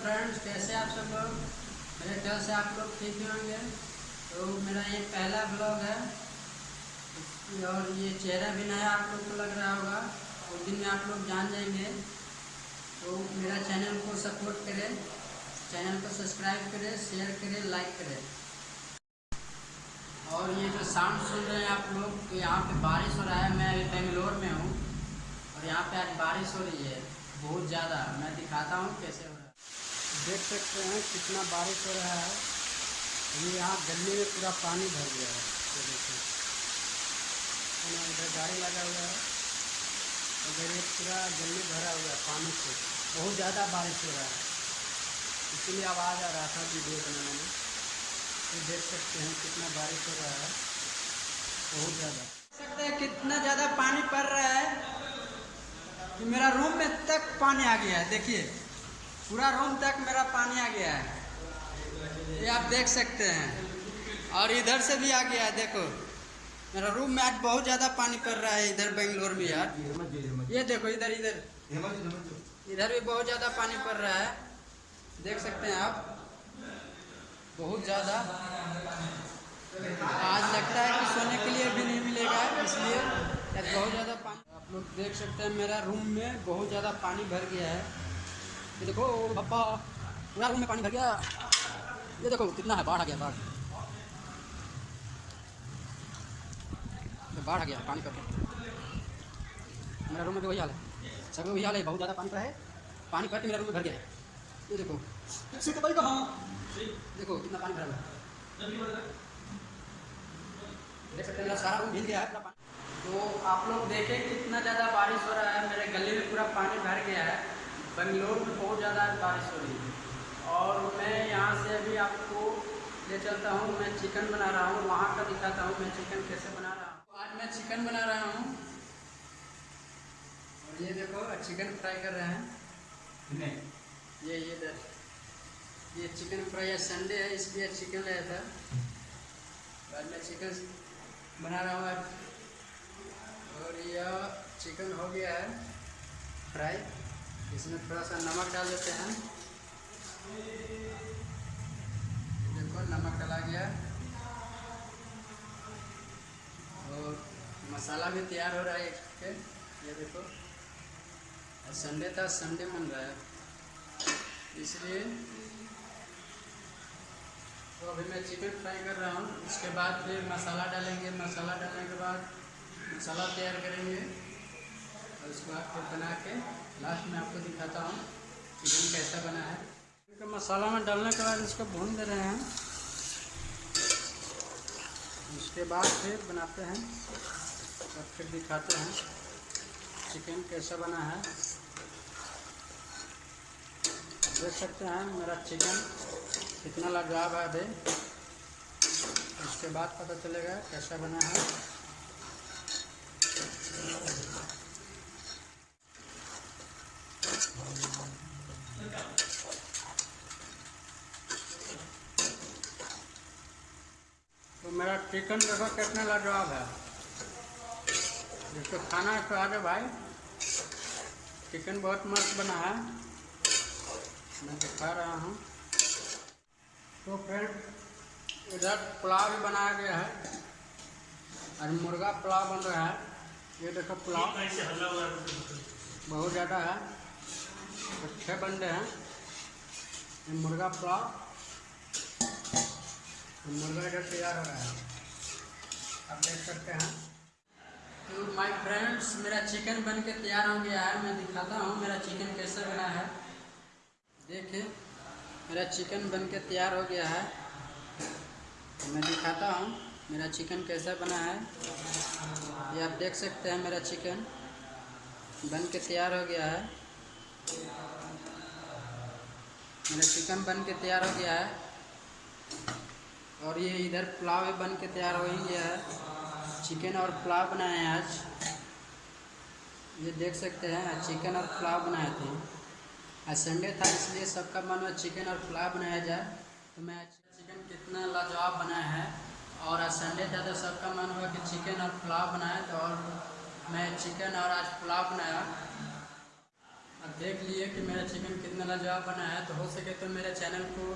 Friends कैसे आप सब लोग? मेरे ख्याल से आप लोग ठीक ही होंगे। तो मेरा ये पहला ब्लॉग है। और ये चेहरा भी नया आप लोग को लग रहा होगा। उस दिन में आप लोग जान जाएँगे। तो मेरा चैनल को सपोर्ट करें। चैनल को सब्सक्राइब करें शेयर करें लाइक करें। और ये जो साउंड सुन रहे हैं आप लोग तो यहाँ पे बारिश हो रहा है। मैं बेंगलोर में हूँ। और यहाँ पे आज बारिश हो रही है। बहुत ज़्यादा। मैं दिखाता हूँ कैसे हो। देख सकते हैं कितना बारिश हो रहा है। ये यहाँ गली में पूरा पानी भर गया है। तो देखिए। इधर गाड़ी लगा हुआ है। उधर ये पूरा गली भरा हुआ है पानी से। बहुत ज़्यादा बारिश हो रहा है। इसीलिए आवाज़ आ रहा था वीडियो बनाने में तो देख सकते हैं कितना बारिश हो रहा है। बहुत ज़्यादा। सकते हैं कितना ज़्यादा पानी पड़ रहा है कि मेरा रूम में तक पानी आ गया है। देखिए। पूरा रूम तक मेरा पानी आ गया है। ये आप देख सकते हैं। और इधर से भी आ गया है, देखो। मेरा रूम में आज बहुत ज़्यादा पानी पड़ रहा है इधर बेंगलोर में यार। ये देखो इधर इधर। इधर भी बहुत ज़्यादा पानी पड़ रहा है। देख सकते हैं आप। बहुत ज़्यादा। आज लगता है कि सोने के लिए भी नहीं मिलेगा, इसलिए बहुत ज़्यादा पानी। आप लोग देख सकते हैं मेरा रूम में बहुत ज़्यादा पानी भर गया है। ये देखो पापा पूरा रूम में पानी भर गया। ये देखो कितना है बाढ़ आ गया बाढ़। बाढ़ आ गया पानी करके मेरा रूम में भी वही हाल है। सब में वही हाल है बहुत ज़्यादा पानी का है। पानी के मेरा रूम में भर गया है। ये देखो। सीट भाई कहाँ? देखो कितना पानी भरा हुआ है। देख सकते हैं मेरा सारा रूम भीग गया है पूरा पानी। तो आप लोग देखें कितना ज़्यादा बारिश हो रहा है मेरे गले में पूरा पानी भर गया है। बेंगलोर में बहुत ज़्यादा बारिश हो रही है। और मैं यहाँ से अभी आपको ले चलता हूँ मैं चिकन बना रहा हूँ वहाँ का दिखाता हूँ मैं चिकन कैसे बना रहा हूँ। आज मैं चिकन बना रहा हूँ। और ये देखो चिकन फ्राई कर रहे हैं। नहीं। ये ये इधर ये चिकन फ्राई है संडे है इसलिए चिकन लाया था। बाद में चिकन बना रहा हूँ आज। और यह चिकन हो गया है फ्राई। इसमें थोड़ा सा नमक डाल देते हैं। देखो, नमक डाला गया। और मसाला भी तैयार हो रहा है एक ये देखो। और संडे था, संडे बन रहा है। इसलिए तो अभी मैं चिकन फ्राई कर रहा हूँ। उसके बाद फिर मसाला डालेंगे। मसाला डालने के बाद मसाला तैयार करेंगे। और उसके बाद फिर बना के लास्ट में आपको दिखाता हूँ चिकन कैसा बना है। मसाला में डालने के बाद इसको भून दे रहे हैं। उसके बाद फिर बनाते हैं और फिर दिखाते हैं चिकन कैसा बना है। देख सकते हैं मेरा चिकन कितना लाजवाब है अभी। उसके बाद पता चलेगा कैसा बना है। मेरा चिकन देखो कितना लाजवाब है। जिसको खाना है आ जाओ भाई, चिकन बहुत मस्त बना है। मैं दिखा रहा हूँ। तो फ्रेंड, इधर पुलाव भी बनाया गया है, और मुर्गा पुलाव बन रहा है। ये देखो पुलाव, बहुत ज़्यादा है। तो छः बंदे हैं। मुर्गा पुलाव। तो मुर्गा इधर तैयार हो रहा है। आप देख सकते हैं। तो माय फ्रेंड्स मेरा चिकन बन के तैयार हो गया है। मैं दिखाता हूँ मेरा चिकन कैसे बना है। देखिए, मेरा चिकन बन के तैयार हो गया है। मैं दिखाता हूँ मेरा चिकन कैसा बना है। ये आप देख सकते हैं मेरा चिकन बन के तैयार हो गया है। मेरा चिकन बन के तैयार हो गया है। और ये इधर पुलाव बन के तैयार हो ही गया है। चिकन और पुलाव बनाए हैं आज। ये देख सकते हैं चिकन और पुलाव बनाए थे। आज संडे था, इसलिए सबका मन में चिकन और पुलाव बनाया जाए। तो मैं चिकन कितना लाजवाब बनाया है। और आज संडे था तो सबका मन हुआ कि चिकन और पुलाव बनाए। तो और मैं चिकन और आज पुलाव बनाया। अब देख लिए कि मेरा चिकन कितना लाजवाब बना है। तो हो सके तो मेरे चैनल को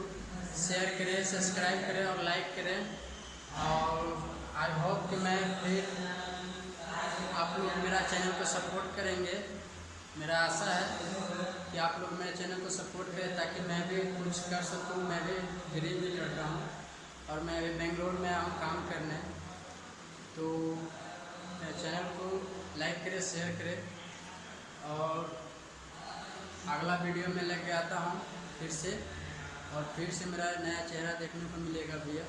शेयर करें सब्सक्राइब करें और लाइक करें। और आई होप कि मैं फिर आप लोग मेरा चैनल को सपोर्ट करेंगे। मेरा आशा है कि आप लोग मेरे चैनल को सपोर्ट करें ताकि मैं भी कुछ कर सकूँ, मैं भी गरीब भी लड़ रहा हूँ और मैं अभी बेंगलोर में आऊँ काम करने। तो मेरे चैनल को लाइक करें शेयर करें। और अगला वीडियो में लेके आता हूँ फिर से। और फिर से मेरा नया चेहरा देखने को मिलेगा भैया।